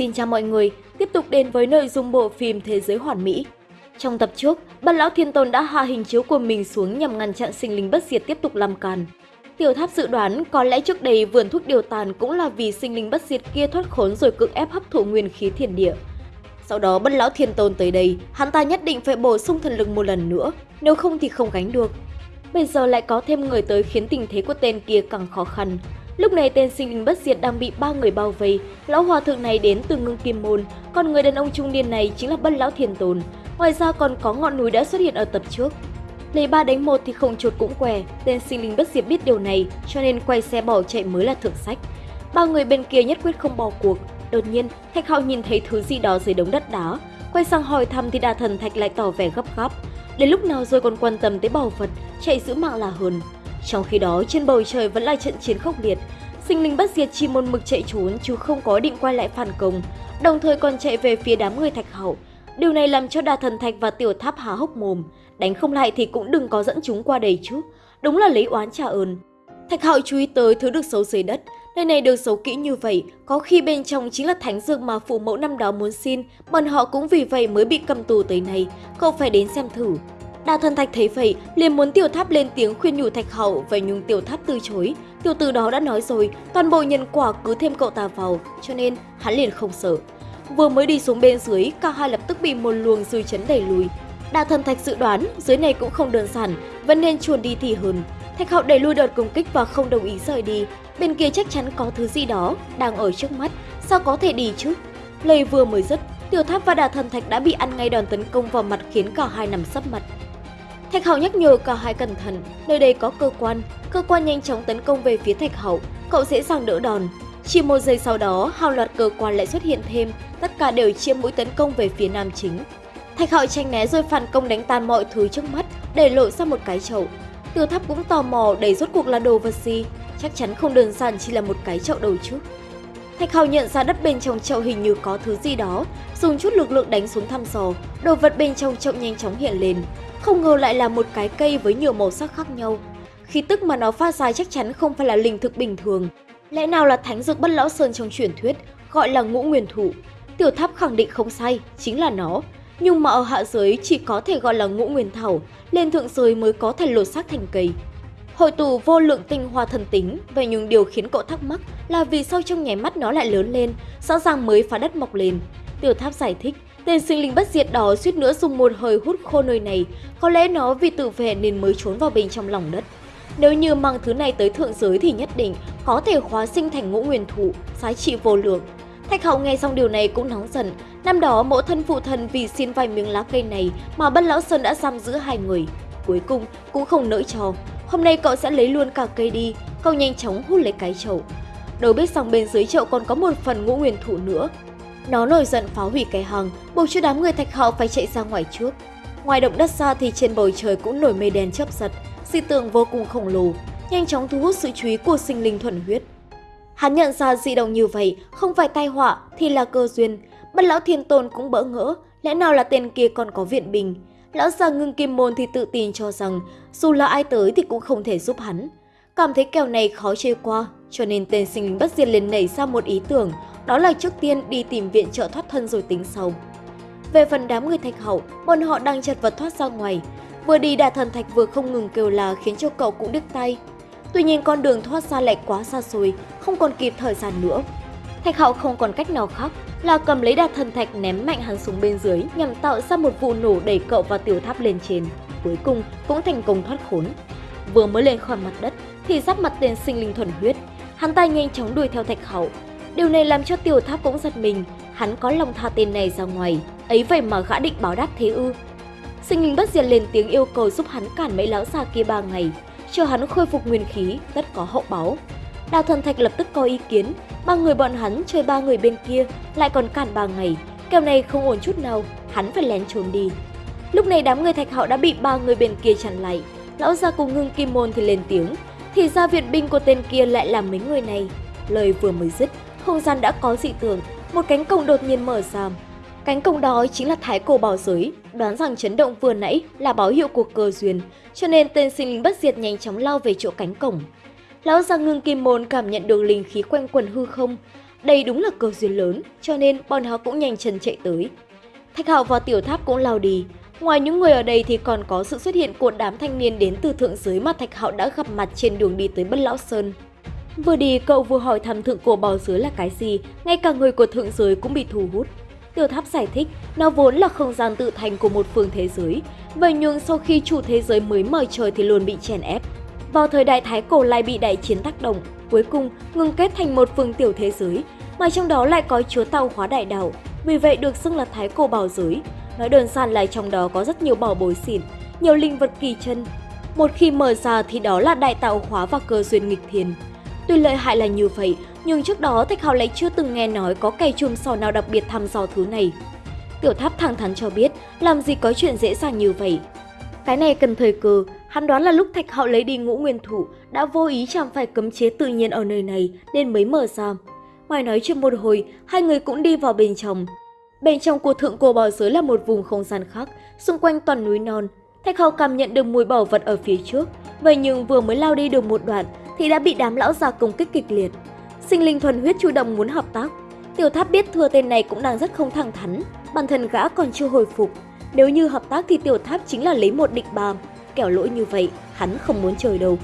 Xin chào mọi người, tiếp tục đến với nội dung bộ phim Thế giới hoàn mỹ. Trong tập trước, Bát Lão Thiên Tôn đã hạ hình chiếu của mình xuống nhằm ngăn chặn sinh linh bất diệt tiếp tục làm càn. Tiểu Tháp dự đoán có lẽ trước đây vườn thuốc điều tàn cũng là vì sinh linh bất diệt kia thoát khốn rồi cưỡng ép hấp thụ nguyên khí thiên địa. Sau đó Bất Lão Thiên Tôn tới đây, hắn ta nhất định phải bổ sung thần lực một lần nữa, nếu không thì không gánh được. Bây giờ lại có thêm người tới khiến tình thế của tên kia càng khó khăn. Lúc này tên sinh linh bất diệt đang bị ba người bao vây, lão hòa thượng này đến từ ngưng kim môn, còn người đàn ông trung niên này chính là bất lão thiền tồn. Ngoài ra còn có ngọn núi đã xuất hiện ở tập trước. Lấy ba đánh một thì không chuột cũng què, tên sinh linh bất diệt biết điều này cho nên quay xe bỏ chạy mới là thượng sách. Ba người bên kia nhất quyết không bỏ cuộc. Đột nhiên, Thạch Hạo nhìn thấy thứ gì đó dưới đống đất đá. Quay sang hỏi thăm thì đà thần Thạch lại tỏ vẻ gấp gáp. Đến lúc nào rồi còn quan tâm tới bảo vật, chạy giữ mạng là hơn. Trong khi đó, trên bầu trời vẫn là trận chiến khốc liệt. Sinh linh bất diệt chỉ một mực chạy trốn chứ không có định quay lại phản công, đồng thời còn chạy về phía đám người Thạch hậu Điều này làm cho Đà Thần Thạch và Tiểu Tháp há hốc mồm, đánh không lại thì cũng đừng có dẫn chúng qua đây chứ. Đúng là lấy oán trả ơn. Thạch hậu chú ý tới thứ được giấu dưới đất, nơi này được giấu kỹ như vậy, có khi bên trong chính là thánh dược mà phụ mẫu năm đó muốn xin, bọn họ cũng vì vậy mới bị cầm tù tới này, cậu phải đến xem thử đa thần thạch thấy vậy, liền muốn tiểu tháp lên tiếng khuyên nhủ thạch hậu, vậy nhưng tiểu tháp từ chối. Tiểu tử đó đã nói rồi, toàn bộ nhân quả cứ thêm cậu ta vào, cho nên hắn liền không sợ. Vừa mới đi xuống bên dưới, cả hai lập tức bị một luồng dư chấn đẩy lùi. đa thần thạch dự đoán dưới này cũng không đơn giản, vẫn nên chuồn đi thì hơn. Thạch hậu đẩy lui đợt công kích và không đồng ý rời đi. Bên kia chắc chắn có thứ gì đó đang ở trước mắt, sao có thể đi chứ? Lời vừa mới dứt, tiểu tháp và đà thần thạch đã bị ăn ngay đòn tấn công vào mặt khiến cả hai nằm sấp mặt. Thạch Hậu nhắc nhở cả hai cẩn thận, nơi đây có cơ quan, cơ quan nhanh chóng tấn công về phía Thạch Hậu, cậu dễ dàng đỡ đòn. Chỉ một giây sau đó, hàng loạt cơ quan lại xuất hiện thêm, tất cả đều chia mũi tấn công về phía nam chính. Thạch Hậu tranh né rồi phản công đánh tan mọi thứ trước mắt, để lộ ra một cái chậu. Tiêu Tháp cũng tò mò đầy rốt cuộc là đồ vật gì, chắc chắn không đơn giản chỉ là một cái chậu đầu trước. Thạch Hào nhận ra đất bên trong chậu hình như có thứ gì đó, dùng chút lực lượng đánh xuống thăm dò, đồ vật bên trong chậu nhanh chóng hiện lên. Không ngờ lại là một cái cây với nhiều màu sắc khác nhau. Khí tức mà nó phát ra chắc chắn không phải là linh thực bình thường. Lẽ nào là thánh dược bất lão sơn trong truyền thuyết, gọi là ngũ nguyên thụ. Tiểu tháp khẳng định không sai, chính là nó. Nhưng mà ở hạ giới chỉ có thể gọi là ngũ nguyên thảo, lên thượng giới mới có thể lột xác thành cây. Hội tụ vô lượng tinh hoa thần tính, vậy nhưng điều khiến cậu thắc mắc là vì sao trong nháy mắt nó lại lớn lên, rõ ràng mới phá đất mọc lên. Tiểu tháp giải thích, tên sinh linh bất diệt đó suýt nữa dùng một hơi hút khô nơi này, có lẽ nó vì tự vệ nên mới trốn vào bên trong lòng đất. Nếu như mang thứ này tới thượng giới thì nhất định có thể hóa sinh thành ngũ nguyên thụ, giá trị vô lượng. Thạch Hậu nghe xong điều này cũng nóng giận. Năm đó mẫu thân phụ thần vì xin vài miếng lá cây này mà Bất Lão Sơn đã giam giữ hai người. Cuối cùng cũng không nỡ cho. Hôm nay cậu sẽ lấy luôn cả cây đi. Cậu nhanh chóng hút lấy cái chậu. Đâu biết rằng bên dưới chậu còn có một phần ngũ nguyên thụ nữa. Nó nổi giận phá hủy cái hằng buộc cho đám người Thạch Hậu phải chạy ra ngoài trước. Ngoài động đất xa thì trên bầu trời cũng nổi mây đen chớp giật, dị tượng vô cùng khổng lồ, nhanh chóng thu hút sự chú ý của sinh linh thuần huyết. Hắn nhận ra dị động như vậy không phải tai họa thì là cơ duyên. Bất lão thiên tôn cũng bỡ ngỡ, lẽ nào là tên kia còn có viện bình. Lão già ngưng kim môn thì tự tin cho rằng dù là ai tới thì cũng không thể giúp hắn. Cảm thấy kèo này khó chơi qua, cho nên tên sinh linh bất diệt liền nảy ra một ý tưởng, đó là trước tiên đi tìm viện trợ thoát thân rồi tính sau. Về phần đám người thạch hậu, bọn họ đang chật vật thoát ra ngoài. Vừa đi đà thần thạch vừa không ngừng kêu là khiến cho cậu cũng đứt tay. Tuy nhiên con đường thoát ra lại quá xa xôi, không còn kịp thời gian nữa. Thạch hậu không còn cách nào khác là cầm lấy đà thần thạch ném mạnh hắn xuống bên dưới nhằm tạo ra một vụ nổ đẩy cậu và tiểu tháp lên trên. Cuối cùng cũng thành công thoát khốn. Vừa mới lên khỏi mặt đất thì giáp mặt tên sinh linh thuần huyết. Hắn ta nhanh chóng đuổi theo thạch hậu. Điều này làm cho tiểu tháp cũng giật mình. Hắn có lòng tha tên này ra ngoài. Ấy vậy mà gã định báo đáp thế ư. Sinh linh bất diệt lên tiếng yêu cầu giúp hắn cản mấy lão già kia ba ngày. Cho hắn khôi phục nguyên khí, tất có hậu báo. Đào thần thạch lập tức có ý kiến, ba người bọn hắn chơi ba người bên kia, lại còn cản ba ngày. Kèo này không ổn chút nào, hắn phải lén trốn đi. Lúc này đám người thạch hạo đã bị ba người bên kia chặn lại. Lão già cùng ngưng kim môn thì lên tiếng, thì ra viện binh của tên kia lại là mấy người này. Lời vừa mới dứt, không gian đã có dị tưởng, một cánh cổng đột nhiên mở ra. Cánh cổng đó chính là thái cổ bảo giới, đoán rằng chấn động vừa nãy là báo hiệu của cơ duyên, cho nên tên sinh linh bất diệt nhanh chóng lao về chỗ cánh cổng. Lão già ngưng kim môn cảm nhận được linh khí quanh quần hư không. Đây đúng là cơ duyên lớn, cho nên bọn họ cũng nhanh chân chạy tới. Thạch Hạo và Tiểu Tháp cũng lao đi. Ngoài những người ở đây thì còn có sự xuất hiện của đám thanh niên đến từ thượng giới mà Thạch Hạo đã gặp mặt trên đường đi tới Bất Lão Sơn. Vừa đi cậu vừa hỏi thăm thượng cổ bò dưới là cái gì, ngay cả người của thượng giới cũng bị thu hút. Tiểu Tháp giải thích, nó vốn là không gian tự thành của một phương thế giới, vậy nhưng sau khi chủ thế giới mới mời trời thì luôn bị chèn ép. Vào thời đại Thái Cổ lại bị đại chiến tác động, cuối cùng ngừng kết thành một phương tiểu thế giới, mà trong đó lại có chúa tàu hóa đại đảo vì vậy được xưng là Thái Cổ Bảo Giới. Nói đơn giản là trong đó có rất nhiều bảo bối xịn, nhiều linh vật kỳ chân. Một khi mở ra thì đó là đại tạo hóa và cơ duyên nghịch thiên. Tuy lợi hại là như vậy, nhưng trước đó Thạch Hào lại chưa từng nghe nói có cây chùm sò nào đặc biệt thăm dò thứ này. Tiểu Tháp thẳng thắn cho biết, làm gì có chuyện dễ dàng như vậy. Cái này cần thời cơ, hắn đoán là lúc Thạch Hạo lấy đi ngũ nguyên thủ, đã vô ý chạm phải cấm chế tự nhiên ở nơi này nên mới mở ra. Ngoài nói chuyện một hồi, hai người cũng đi vào bên trong. Bên trong của thượng cổ bò giới là một vùng không gian khác, xung quanh toàn núi non. Thạch Hạo cảm nhận được mùi bảo vật ở phía trước, vậy nhưng vừa mới lao đi được một đoạn thì đã bị đám lão già công kích kịch liệt. Sinh linh thuần huyết chủ động muốn hợp tác. Tiểu Tháp biết thừa tên này cũng đang rất không thẳng thắn, bản thân gã còn chưa hồi phục. Nếu như hợp tác thì Tiểu Tháp chính là lấy một địch bàm, kẻo lỗi như vậy, hắn không muốn chơi đâu.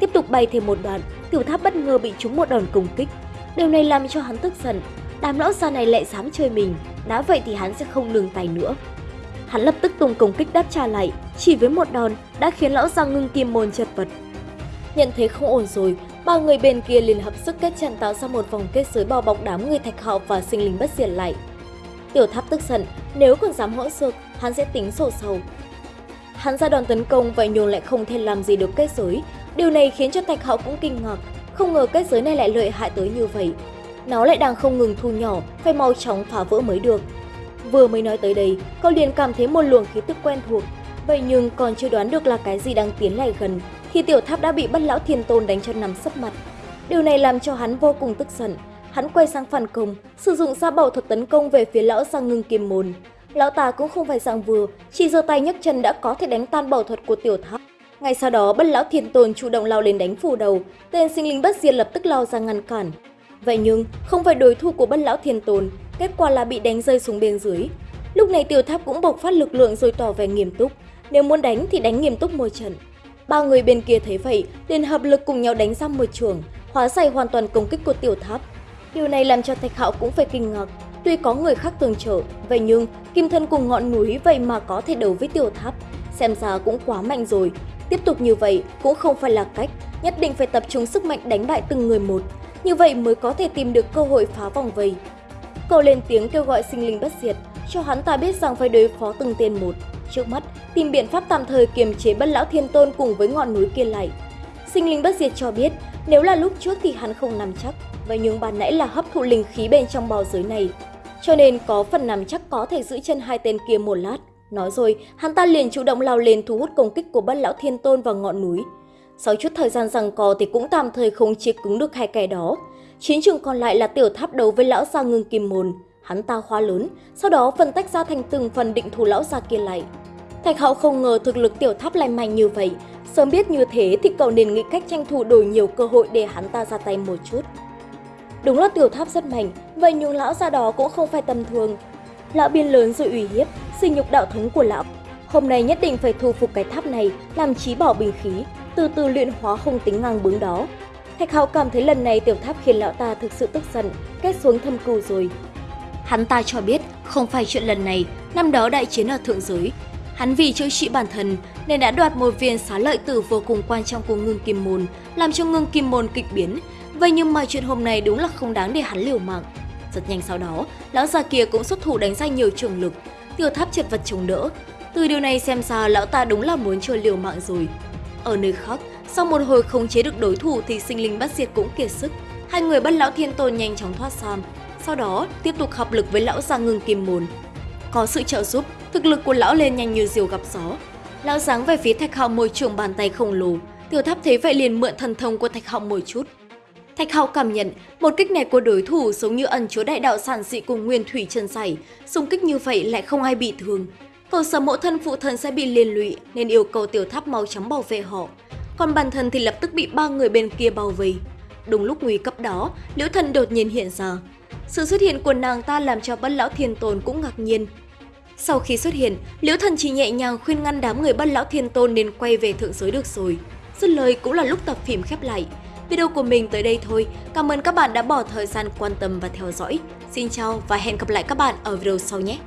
Tiếp tục bay thêm một đoạn, Tiểu Tháp bất ngờ bị trúng một đòn công kích. Điều này làm cho hắn tức giận, đám lão già này lại dám chơi mình, đã vậy thì hắn sẽ không lường tay nữa. Hắn lập tức tung công kích đáp trả lại, chỉ với một đòn đã khiến lão già ngưng kim môn chật vật. Nhận thấy không ổn rồi, ba người bên kia liền hợp sức kết trận tạo ra một vòng kết giới bao bọc đám người thạch họ và sinh linh bất diệt lại. Tiểu tháp tức giận, nếu còn dám hỗn xược, hắn sẽ tính sổ sầu. Hắn ra đòn tấn công vậy nhưng lại không thể làm gì được kết giới. Điều này khiến cho thạch họ cũng kinh ngạc, không ngờ kết giới này lại lợi hại tới như vậy. Nó lại đang không ngừng thu nhỏ, phải mau chóng phá vỡ mới được. Vừa mới nói tới đây, cậu liền cảm thấy một luồng khí tức quen thuộc. Vậy nhưng còn chưa đoán được là cái gì đang tiến lại gần, thì tiểu tháp đã bị bất lão thiên tôn đánh cho nằm sấp mặt. Điều này làm cho hắn vô cùng tức giận. Hắn quay sang phản công, sử dụng ra bảo thuật tấn công về phía lão sang ngưng kim môn. Lão ta cũng không phải dạng vừa, chỉ giơ tay nhấc chân đã có thể đánh tan bảo thuật của tiểu tháp. Ngay sau đó, bất lão thiên tôn chủ động lao lên đánh phủ đầu, tên sinh linh bất diệt lập tức lao ra ngăn cản. Vậy nhưng, không phải đối thủ của bất lão thiên tôn, kết quả là bị đánh rơi xuống bên dưới. Lúc này tiểu tháp cũng bộc phát lực lượng rồi tỏ vẻ nghiêm túc, nếu muốn đánh thì đánh nghiêm túc môi trận. Ba người bên kia thấy vậy, liền hợp lực cùng nhau đánh ra một trường, hóa giải hoàn toàn công kích của tiểu tháp. Điều này làm cho Thạch Hạo cũng phải kinh ngạc. Tuy có người khác tường trợ, vậy nhưng kim thân cùng ngọn núi vậy mà có thể đấu với tiểu tháp, xem ra cũng quá mạnh rồi. Tiếp tục như vậy cũng không phải là cách, nhất định phải tập trung sức mạnh đánh bại từng người một. Như vậy mới có thể tìm được cơ hội phá vòng vây. Cậu lên tiếng kêu gọi sinh linh bất diệt, cho hắn ta biết rằng phải đối phó từng tên một. Trước mắt, tìm biện pháp tạm thời kiềm chế bất lão thiên tôn cùng với ngọn núi kia lại. Sinh linh bất diệt cho biết, nếu là lúc trước thì hắn không nằm chắc, vậy nhưng ban nãy là hấp thụ linh khí bên trong bào giới này. Cho nên có phần nằm chắc có thể giữ chân hai tên kia một lát. Nói rồi, hắn ta liền chủ động lao lên thu hút công kích của bất lão thiên tôn vào ngọn núi. Sau chút thời gian rằng co thì cũng tạm thời không chế cứng được hai kẻ đó. Chiến trường còn lại là tiểu tháp đấu với lão gia ngưng kim môn. Hắn ta khoa lớn, sau đó phân tách ra thành từng phần định thủ lão gia kia lại. Thạch hậu không ngờ thực lực tiểu tháp lại mạnh như vậy. Sớm biết như thế thì cậu nên nghĩ cách tranh thủ đổi nhiều cơ hội để hắn ta ra tay một chút. Đúng là tiểu tháp rất mạnh, vậy nhưng lão gia đó cũng không phải tầm thường. Lão biên lớn rồi ủy hiếp, sinh nhục đạo thống của lão. Hôm nay nhất định phải thu phục cái tháp này, làm trí bảo bình khí, từ từ luyện hóa không tính ngang bướng đó. Thạch Hạo cảm thấy lần này tiểu tháp khiến lão ta thực sự tức giận, kết xuống thâm cừu rồi. Hắn ta cho biết không phải chuyện lần này, năm đó đại chiến ở thượng giới. Hắn vì chữa trị bản thân nên đã đoạt một viên xá lợi tử vô cùng quan trọng của ngưng kim môn, làm cho ngưng kim môn kịch biến. Vậy nhưng mà chuyện hôm nay đúng là không đáng để hắn liều mạng. Rất nhanh sau đó, lão già kia cũng xuất thủ đánh ra nhiều trường lực, tiểu tháp chật vật chống đỡ. Từ điều này xem ra lão ta đúng là muốn chơi liều mạng rồi. Ở nơi khác, sau một hồi khống chế được đối thủ thì sinh linh bắt diệt cũng kiệt sức. Hai người bắt lão thiên tôn nhanh chóng thoát sam. Sau đó, tiếp tục hợp lực với lão già ngưng kim môn. Có sự trợ giúp, thực lực của lão lên nhanh như diều gặp gió. Lão giáng về phía thạch hạo môi trường bàn tay khổng lồ. Tiểu tháp thấy vậy liền mượn thần thông của thạch hạo một chút. Thạch Hạo cảm nhận một kích này của đối thủ giống như ẩn chứa đại đạo sản dị cùng nguyên thủy chân sảy, xung kích như vậy lại không ai bị thương. Cậu sợ mẫu thân phụ thân sẽ bị liên lụy nên yêu cầu tiểu tháp mau chóng bảo vệ họ. Còn bản thân thì lập tức bị ba người bên kia bao vây. đúng lúc nguy cấp đó, Liễu Thần đột nhiên hiện ra. Sự xuất hiện của nàng ta làm cho bất lão thiên tôn cũng ngạc nhiên. Sau khi xuất hiện, Liễu Thần chỉ nhẹ nhàng khuyên ngăn đám người bất lão thiên tôn nên quay về thượng giới được rồi. Dứt lời cũng là lúc tập phim khép lại. Video của mình tới đây thôi. Cảm ơn các bạn đã bỏ thời gian quan tâm và theo dõi. Xin chào và hẹn gặp lại các bạn ở video sau nhé!